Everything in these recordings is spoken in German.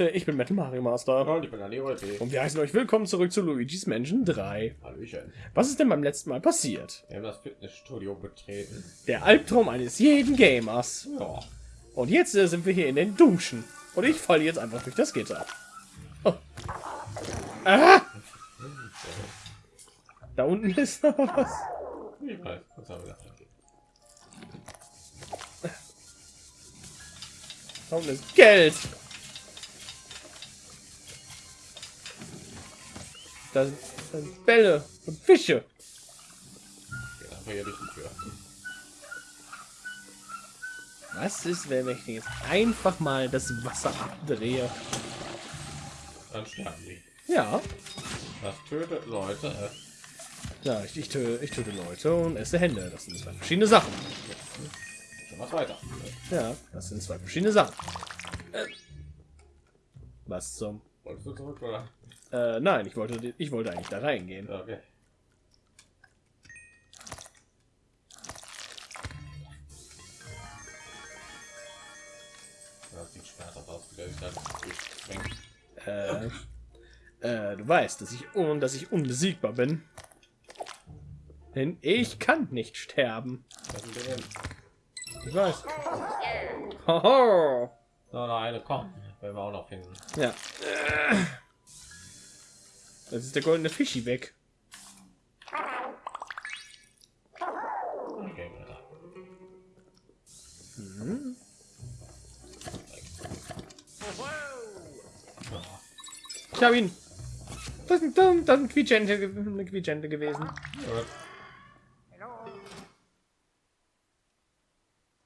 Leute, ich bin Metal Mario Master. Und ich bin Wolpe. Und wir heißen euch willkommen zurück zu Luigi's Mansion 3. Hallöchen. Was ist denn beim letzten Mal passiert? Wir haben das Fitnessstudio betreten. Der Albtraum eines jeden Gamers. Ja. Und jetzt äh, sind wir hier in den Duschen. Und ich falle jetzt einfach durch das Gitter. Oh. Ah! Da unten ist noch was. Ich weiß, was haben wir gedacht? Da unten ist Geld. Da sind, da sind Bälle und Fische. Tür. Was ist, wenn ich jetzt einfach mal das Wasser abdrehe? Dann sterben die. Ja, Das tötet Leute. ja ich, ich, töte, ich töte Leute und esse Hände. Das sind zwei verschiedene Sachen. Schon was weiter. Ja, das sind zwei verschiedene Sachen. Äh, was zum? Wolltest du zurück oder? Äh, nein, ich wollte, ich wollte eigentlich da reingehen. Okay. Das sieht schmerzhaft aus, wie der sich da durchschwenkt. Äh, äh, du weißt, dass ich und dass ich unbesiegbar bin. Denn ich kann nicht sterben. Ich weiß. Hoho. So, noch eine kommt. Werden wir auch noch finden. Ja. Das ist der goldene Fischi weg. Okay. Ja. Ich habe ihn. Das ist ein, das ist ein eine Quietschente gewesen. Gut.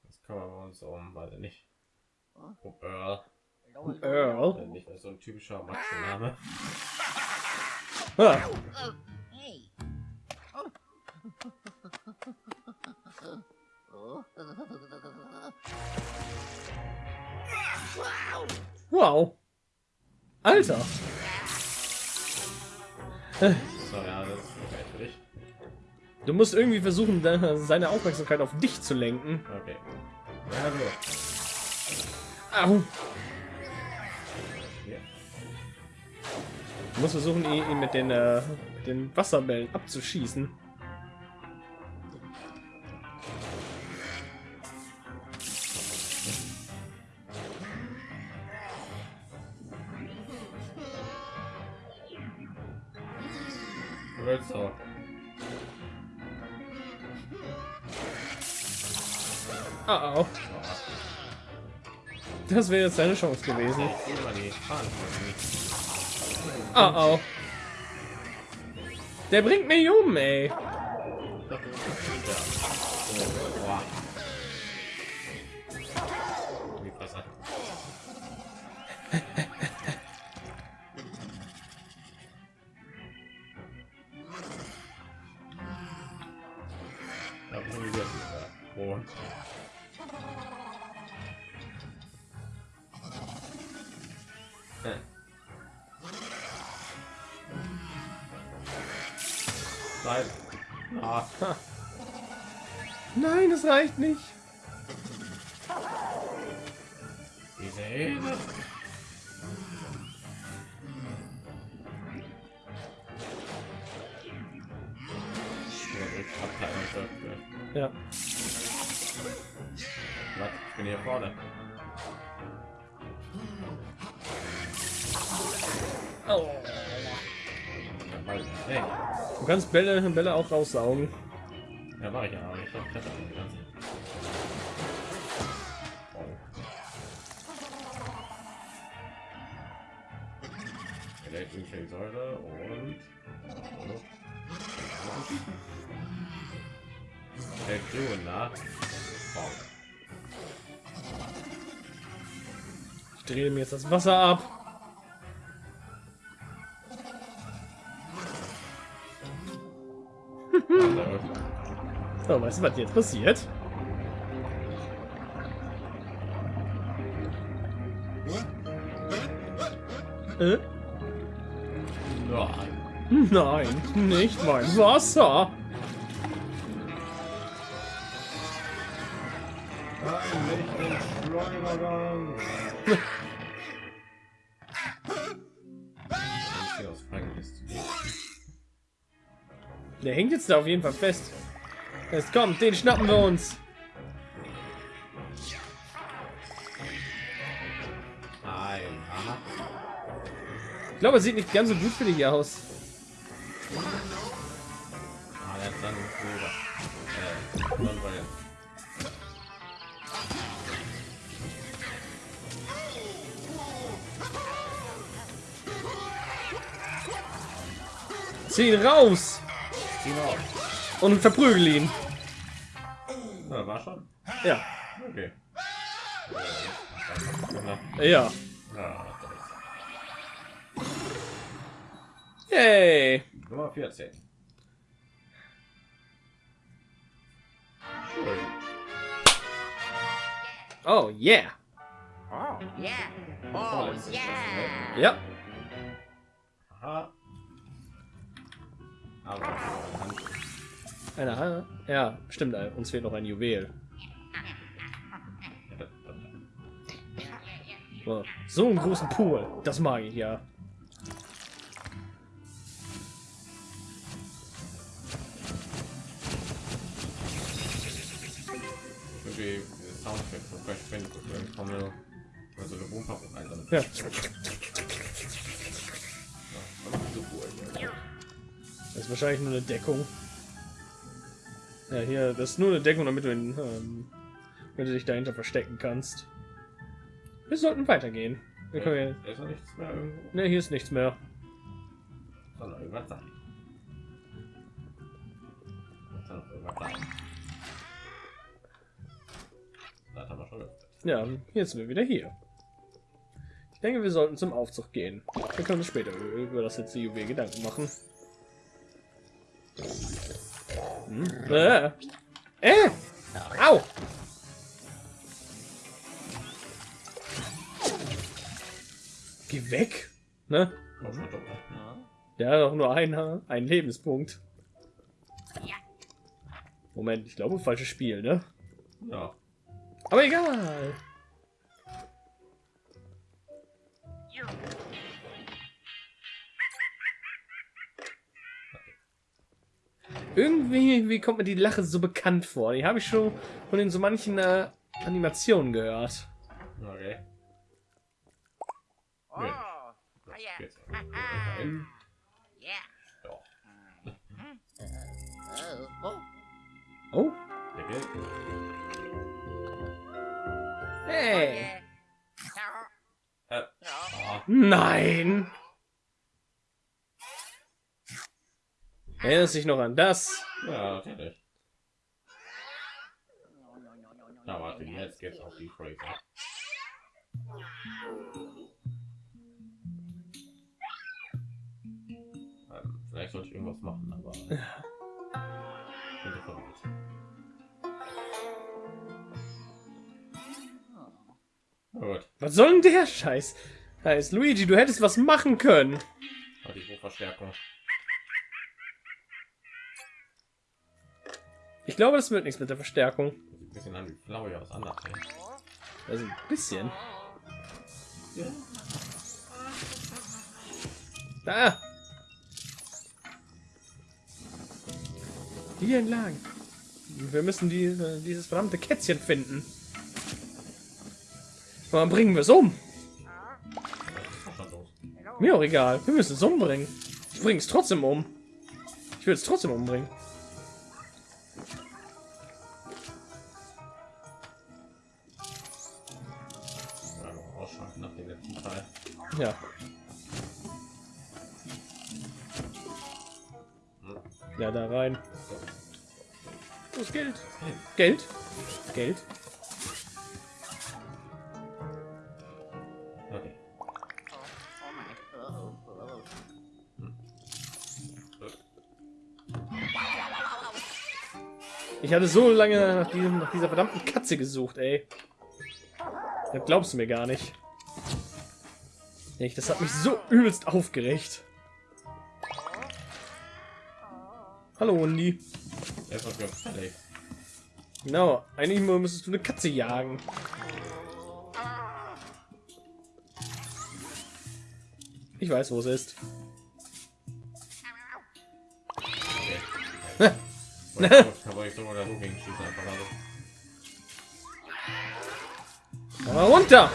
Das kümmern wir uns um, weil nicht. Um Earl. Earl. Der Nicht mehr so ein typischer Macho-Name. Ah, wow. Alter. So, ja, das ist okay für dich. Du musst irgendwie versuchen, seine Aufmerksamkeit auf dich zu lenken. Okay. Ja, so. Au. Du musst versuchen, ihn, mit den, äh, mit den Wasserbällen abzuschießen. Ah, au. Das wäre jetzt deine Chance gewesen. Ah, au. Der bringt mich um, ey. Nein. Ah. Nein, es reicht nicht. Diese Hilfe. Ja. Was? Ich bin hier vorne. Oh. Hey, Du kannst Bälle, Bälle auch raussaugen. ja, mach ich ja, ich glaube, ich hatte. Elektrische und. Der Grüner. Wow. Ich drehe mir jetzt das Wasser ab. So, weißt du, was jetzt passiert? Äh? Nein. Nein, nicht mein Wasser. Der hängt jetzt da auf jeden Fall fest. Jetzt kommt, den schnappen wir uns. Ich glaube, es sieht nicht ganz so gut für dich aus. Ah. Äh. Zieh ihn raus und verprügel ihn. Ja, Okay. Ja, ja. ja, Yay. Nummer 14. Schön. Oh yeah. Oh, yeah. Oh, Vorletztes, yeah. Ja. Aha. Aber. Eine Hand. Ja, stimmt. Uns fehlt noch ein Juwel. So, einen großen Pool. Das mag ich ja. Irgendwie diese Soundeffekte von Crash Bandicoot irgendwie kommen nur mal so eine Boomfabrik ein. Ja. Das ist wahrscheinlich nur eine Deckung. Ja, hier, das ist nur eine Deckung, damit du, ihn, ähm, damit du dich dahinter verstecken kannst. Wir sollten weitergehen. Wir können Da ist noch nichts mehr irgendwo. ja, ne, hier ist nichts mehr. Soll noch irgendwas sein. Soll noch irgendwas sein. Das haben wir schon geöffnet. Ja, jetzt sind wir wieder hier. Ich denke, wir sollten zum Aufzug gehen. Wir können uns später über das letzte Juwel Gedanken machen. Hm? Äh. Äh. Au! Geh weg! Ne? Der hat auch nur einen, einen Lebenspunkt. Moment, ich glaube, falsches Spiel, ne? Ja. Aber egal. Irgendwie wie kommt mir die Lache so bekannt vor. Die habe ich schon von in so manchen äh, Animationen gehört. Okay. Oh, Ja. oh yeah. Jetzt. Haha. Dahin. Yeah. Ja. Oh, oh. Oh. Yeah. Äh. Oh. Nein. Erinnerst dich noch an das? Ja, natürlich. Na, warte, jetzt geht's auf die Fraser. Sollte ich irgendwas machen, aber. Gut, Was soll denn der Scheiß? Heißt Luigi, du hättest was machen können. aber die Hochverstärkung. Ich glaube, das wird nichts mit der Verstärkung. Sieht ein bisschen an wie Flauja aus anders. Also ein bisschen. Ja. Da. Hier entlang. Wir müssen die, äh, dieses verdammte Kätzchen finden. Dann bringen wir es um. Mir auch egal. Wir müssen es umbringen. Ich bringe es trotzdem um. Ich will es trotzdem umbringen. Ja. Ja, da rein. Wo ist Geld? Geld? Geld? Okay. Ich hatte so lange nach, diesem, nach dieser verdammten Katze gesucht, ey. Das glaubst du mir gar nicht. Echt, das hat mich so übelst aufgeregt. Hallo, Hundi. Genau, eigentlich müsstest du eine Katze jagen. Ich weiß, wo es ist. Also. Aber runter!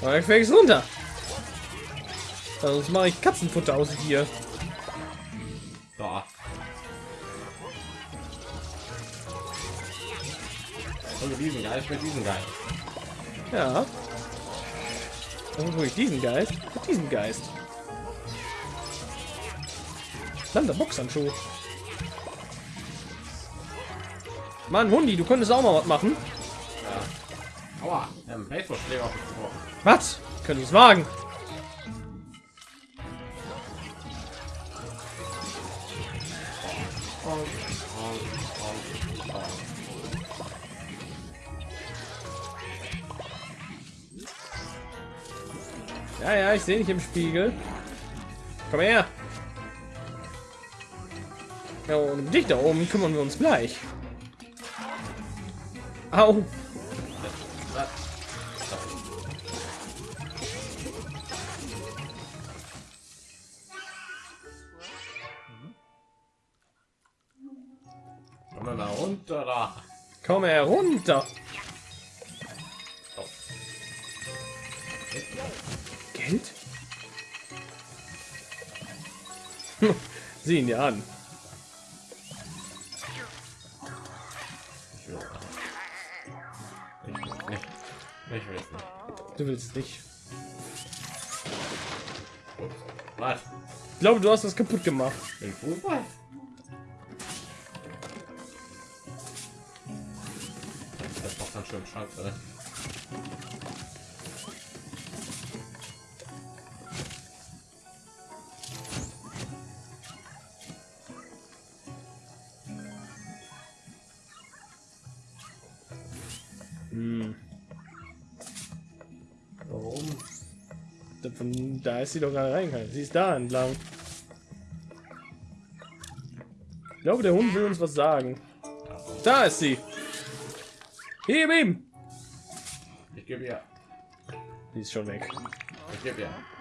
Aber ich fängst runter. Sonst mache ich Katzenfutter aus dir. Da. Und mit diesem Geist, mit diesem Geist. Ja. Und wo ich diesen Geist? Mit diesem Geist. Dann der Boxhandschuh. Mann, Hundi, du könntest auch mal was machen. Aua, der Baseballschläger auf. Was? Könnte ich es wagen? Ja, ja, ich sehe dich im Spiegel. Komm her. Ja, und um dich da oben kümmern wir uns gleich. Au. Komm herunter. Sieh ihn dir an. Ich will es nicht. Ich will es nicht. Du willst nicht. Was? Ich glaube, du hast das kaputt gemacht. Den Fußball? Das doch ganz schön scheiße. Da ist sie doch gerade reingegangen. Sie ist da entlang. Ich glaube, der Hund will uns was sagen. Da ist sie. Heb ihm. Ich gebe ihr. Die ist schon weg. Ich gebe ihr. Ja.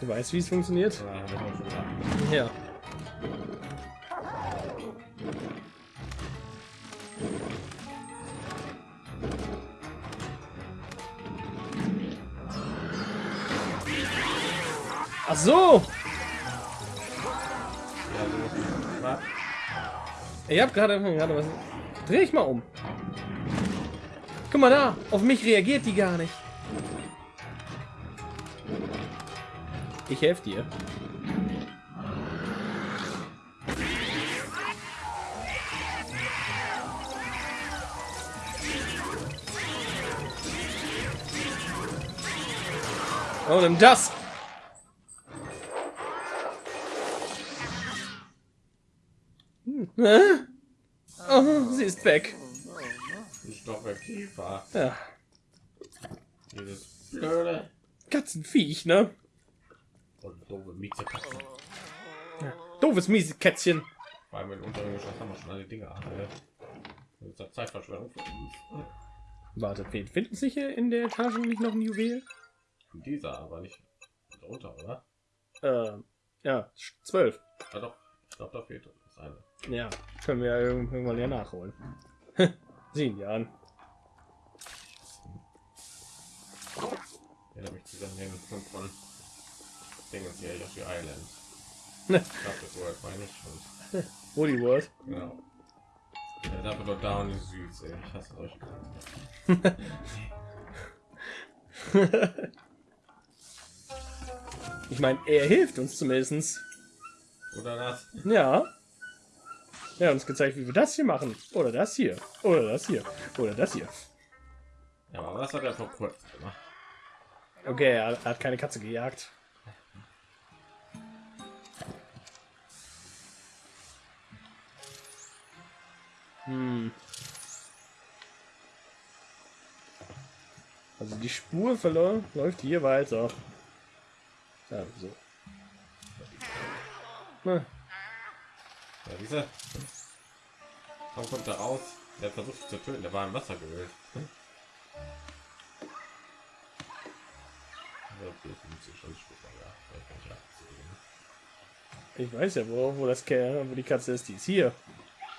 Du weißt, wie es funktioniert? Ja. Ach so. Ich habe gerade gerade was. Dreh ich mal um. Guck mal da. Auf mich reagiert die gar nicht. Ich helfe dir. Oh, nimm das. Hm. Oh, sie ist weg. Ich doch bei Kiefer. Ja, Dieses blöde Katzenviech, ne? Doofe Miezekatzen. Doofes miese Kätzchen. Vor allem in unterirdischer haben wir schon alle Dinge ja Zeitverschwendung für uns. Fehlt finden sich hier in der Etage nicht noch ein Juwel? Dieser, aber nicht drunter, oder? Äh, ja, zwölf. Ja doch, ich glaube, da fehlt das eine. Ja, können wir ja irgend- irgendwann ja nachholen. Sieben Jahren. Erinnert mich zu den Punkt von Dingens hier, Yoshi Island. Ich glaube, das World nicht und Woody World. genau. Ja, da wird da und die Südsee. Ich hasse solche Ich meine, er hilft uns zumindest. Oder das? Ja. Er hat uns gezeigt, wie wir das hier machen. Oder das hier. Oder das hier. Oder das hier. Ja, aber was hat er vor kurzem gemacht? Okay, er hat keine Katze gejagt. Hm. Also die Spur verloren läuft hier weiter. Ja, so. Na, Ja, diese. Warum kommt er raus? Der versucht zu töten, der war im Wasser gewöhnt. Ich ich weiß ja, wo, wo das Kerl, wo die Katze ist, die ist hier.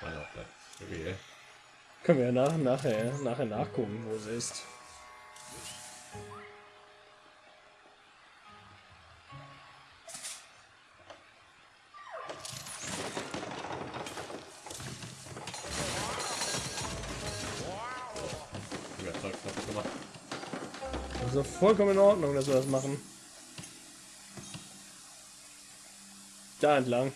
Meine auch vielleicht. Okay. Können wir ja nach, nachher, nachher nachgucken, wo sie ist. Du gemacht. Also vollkommen in Ordnung, dass wir das machen. Da entlang.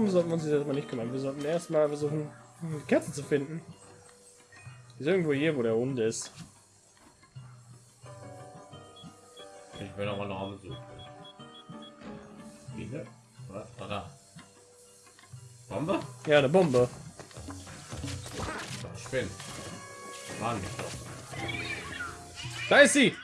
Darum sollten wir uns jetzt erstmal nicht kümmern. Wir sollten erstmal versuchen, die Katze zu finden. Die ist irgendwo hier, wo der Hund ist. Ich will noch mal noch suchen. Wie ne? War da? Bombe? Ja, eine Bombe. Spinn. Mann. Da ist sie!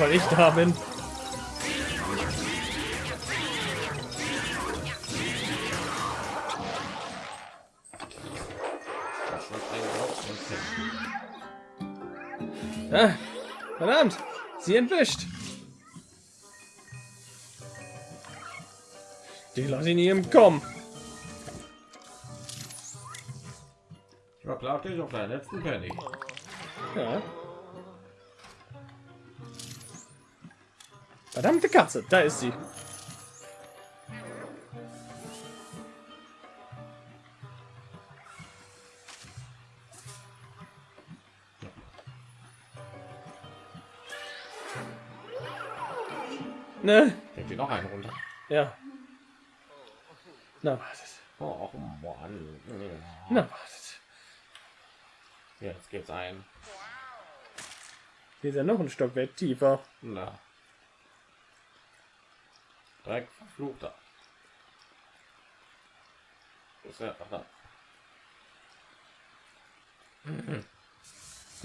Weil ich da bin. Ah, verdammt! Sie entwischt! Die lasse ihn ihm kommen. Ich war klar, dich auf deinen letzten Penny. Ja. Verdammte Katze, da ist sie. Ne? Kriegt ihr noch einen runter? Ja. Na, wartet. Oh Mann. Na, wartet. Jetzt geht's ein. Hier ist ja noch ein Stockwerk tiefer. Na. Direkt verfluchter. Ist er? Ach, da.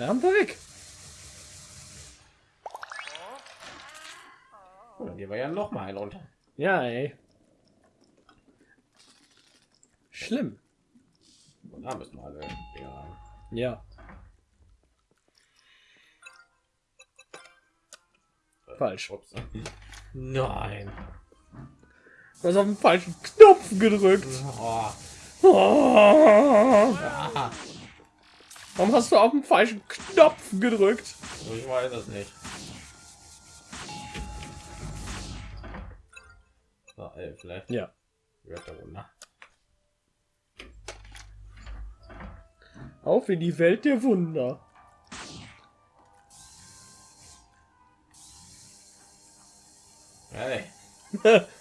Haben wir weg. Oh, dann gehen wir ja noch mal einen runter. Ja, ey. Schlimm. Und da müssen wir alle rein. Ja. Falsch. Ups. Nein. Du hast auf den falschen Knopf gedrückt. Oh. Oh. Ah, Warum hast du auf den falschen Knopf gedrückt? ich weiß es nicht. So, ey, vielleicht Ja. Auf in die Welt der Wunder. Hey,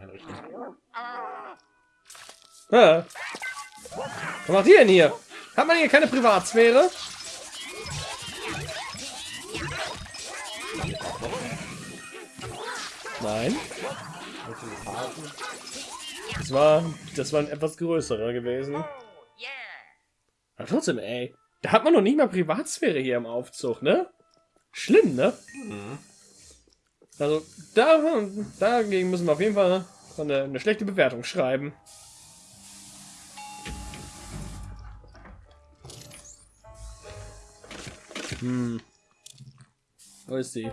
meine. Was macht ihr denn hier? Hat man hier keine Privatsphäre? Nein. Das war, das war ein etwas größerer gewesen. Aber trotzdem, ey. Da hat man noch nicht mal Privatsphäre hier im Aufzug, ne? Schlimm, ne? Mhm. Also da, dagegen müssen wir auf jeden Fall eine, eine schlechte Bewertung schreiben. Hm. Wo ist sie?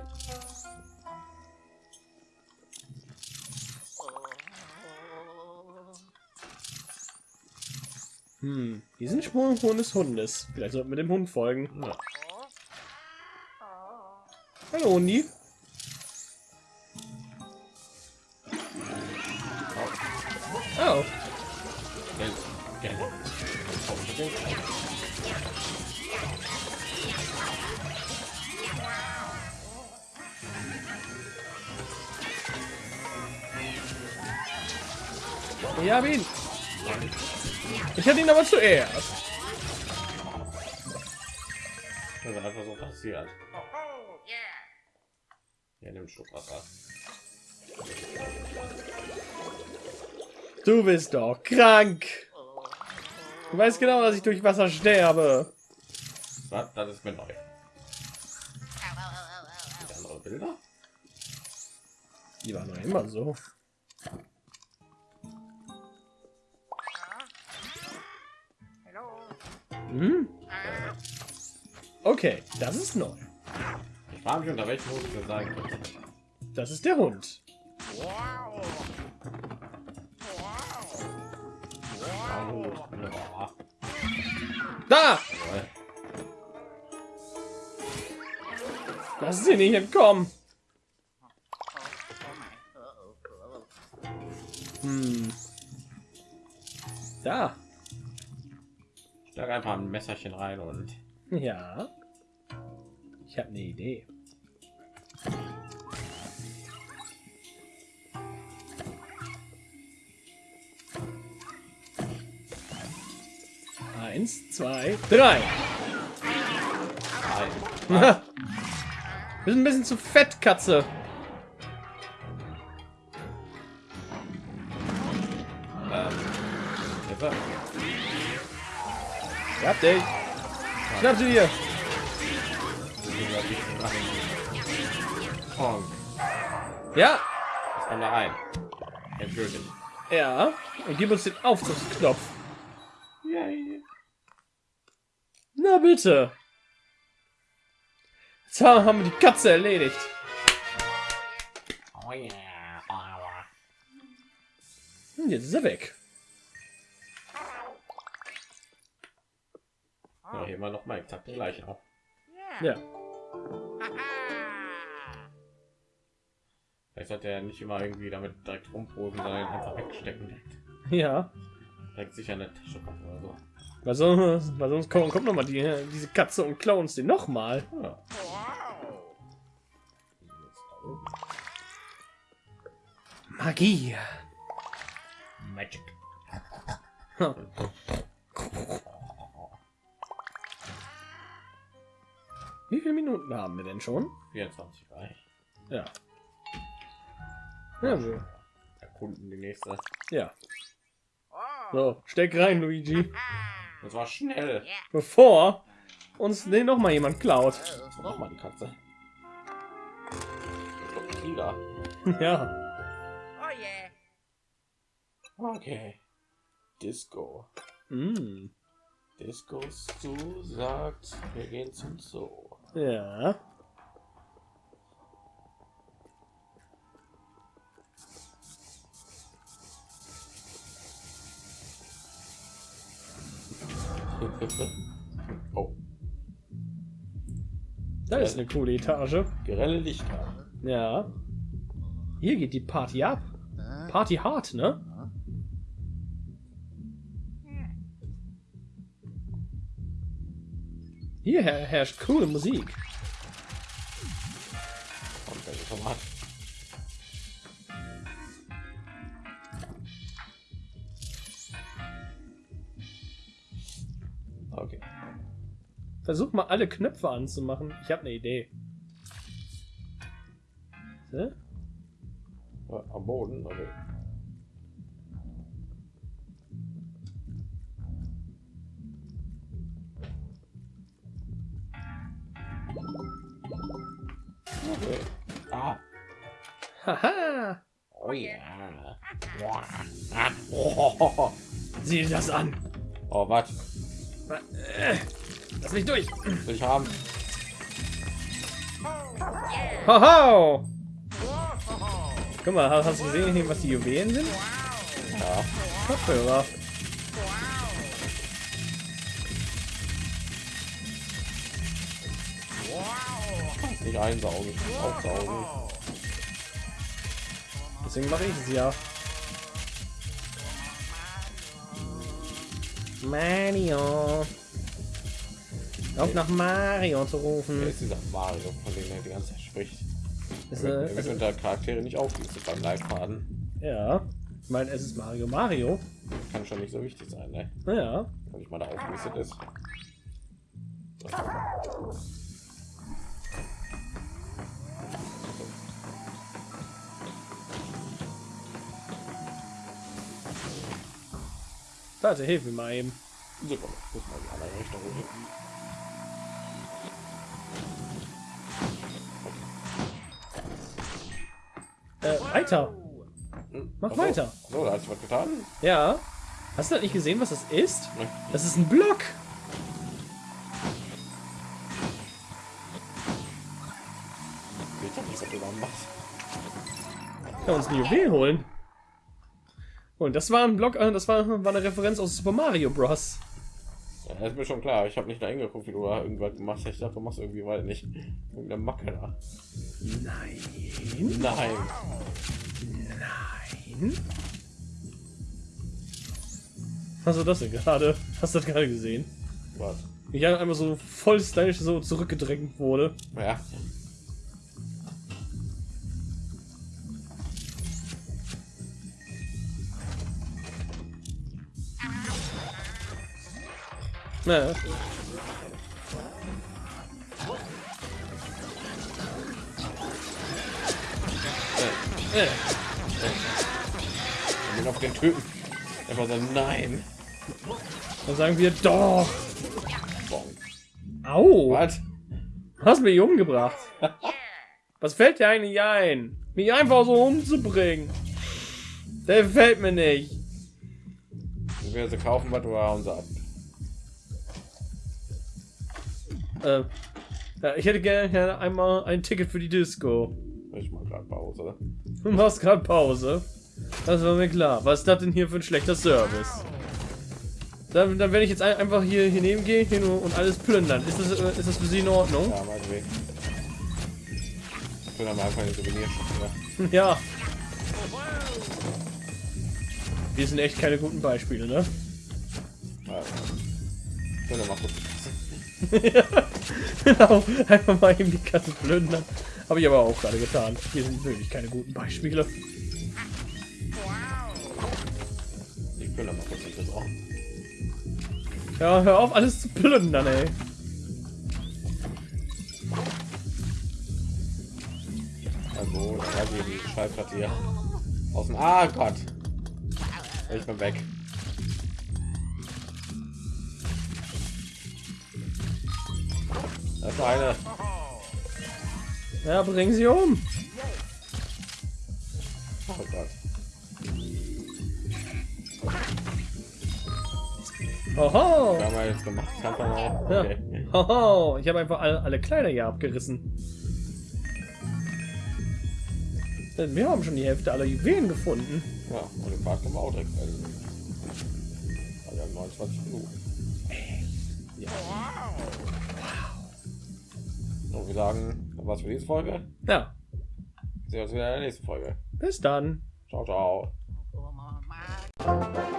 Hm. Diesen Sprung des Hundes. Vielleicht sollten wir dem Hund folgen. Ja. Hallo, Hundi. Zuerst. Das ist einfach so passiert. Ja, nimm Schluck Wasser. Du bist doch krank. Du weißt genau, dass ich durch Wasser sterbe. Was? Das ist mir neu. Ow. Andere Bilder? Die waren immer so. Okay, das ist neu. Ich frage mich, unter welchem Hut wir sagen können. Das ist der Hund. Wow. Wow. Ja. Da! Lass sie nicht entkommen. Hm. Da. Schlag einfach ein Messerchen rein und Ja. Ich habe eine Idee. Eins, zwei, drei. rein. Wir sind ein bisschen zu fett, Katze. Ähm, hab dich. Schnapp sie dir. Oh, Ja. was kommt da rein? Ja. Und gib uns den Aufzugsknopf. Yay. Na bitte. Jetzt haben wir die Katze erledigt. Oh yeah. Aua. Und jetzt ist er weg. Ja, hier immer noch mal exakt die gleiche. Ja. Vielleicht sollte er nicht immer irgendwie damit direkt rumproben, sondern einfach wegstecken. Direkt, Ja. direkt sicher eine Tasche kommt oder so. Weil sonst, weil sonst kommt, kommt noch mal die, diese Katze und klauen uns den noch mal. Ja. Magie. Magic. Wie viele Minuten haben wir denn schon? 24 reich. Ja. Ja, so. Erkunden die nächste. Ja. So, steck rein, Luigi. Das war schnell. Bevor uns den noch mal jemand klaut. Noch mal die Katze. Tiger. Ja. Okay. Disco. Mm. Disco Stu sagt, wir gehen zum Zoo. Ja. oh, Das ist eine coole Etage. grelle Lichter. Ja. Hier geht die Party ab. Party hart, ne? Hier her herrscht coole Musik. Wenn ich schon mal Okay. Versuch mal alle Knöpfe anzumachen. Ich habe eine Idee. So? Am Boden, okay. Ah. Haha! Oh ja. Sieh dir das an! oh, was? Äh, Lass mich durch! Ich haben? Haha! Guck mal, hast hast du gesehen, was die Juwelen sind? Ja. Kopfhörer. Nicht einsaugen, aufsaugen. Deswegen mache ich es ja. Mario. Auf nach Mario zu Wer rufen. ist dieser Mario, von dem er die ganze Zeit spricht? Ist, Er wird, er wird unter Charaktere nicht aufgelistet beim Leitfaden. ja. Ich meine, es ist Mario Mario. Kann schon nicht so wichtig sein, ne? Naja. Wenn ich mal da aufgelistet ist. Warte, hilf mir mal eben. Super, muss mal in die andere Richtung gehen. Äh, weiter. Mach Ach so. weiter. So, da hast du was getan? Ja. Hast du das nicht gesehen, was das ist? Ne. Das ist ein Block. Ich hab nicht, was du da machst. Können uns ein Juwel holen. Und das war ein Block, äh, das war, war eine Referenz aus Super Mario Bros. Ja, das ist mir schon klar. Ich habe nicht da hingeguckt, wie du da irgendwas gemacht hast. Ich dachte, du machst irgendwie weil nicht irgendeine Macke da. Nein. Nein. Nein. Was war das denn gerade? Hast du das gerade gesehen? Was? Ich habe einmal so voll stylisch so zurückgedrängt wurde. Ja. Naja. Äh, äh. Den auf den Typen. Einfach so, nein. Dann sagen wir doch. Au. Was? Hast mich umgebracht. Was fällt dir eigentlich ein? Mich einfach so umzubringen. Der fällt mir nicht. Wir sie kaufen, was haben sie ab. Äh, ich hätte gerne, einmal ein Ticket für die Disco. Ich mal gerade Pause. Du machst gerade Pause. Das war mir klar. Was ist das denn hier für ein schlechter Service? Dann, dann werde ich jetzt ein, einfach hier hinnehmen gehen hin und alles plündern. Ist das, äh, ist das für Sie in Ordnung? Ja, meinetwegen. Ich will dann einfach eine Souvenirshop, ja. Ja. Wir sind echt keine guten Beispiele, ne? Ja. Ich dann mal kurz. genau. Einfach mal eben die Kasse plündern. Habe ich aber auch gerade getan. Wir sind wirklich keine guten Beispiele. Ich will mal kurz Kasse. Oh. Ja, hör auf, alles zu plündern, ey. Also, da geht die Schallplatte hier. Aus dem. Ah Gott! Ich bin weg. Das ist eine. Ja, bring sie um. Oh Gott. Wir haben wir jetzt gemacht. Kann man auch. Ja. Okay. Hoho. Ich habe einfach alle, alle Kleider hier abgerissen. Denn Wir haben schon die Hälfte aller Juwelen gefunden. Ja, und den Park können wir auch direkt melden. Also, wir haben 29 Minuten. Ja. Und wir sagen, das war's für diese Folge. Ja, Wir sehen uns wieder in der nächsten Folge. bis dann. Ciao, ciao. Oh.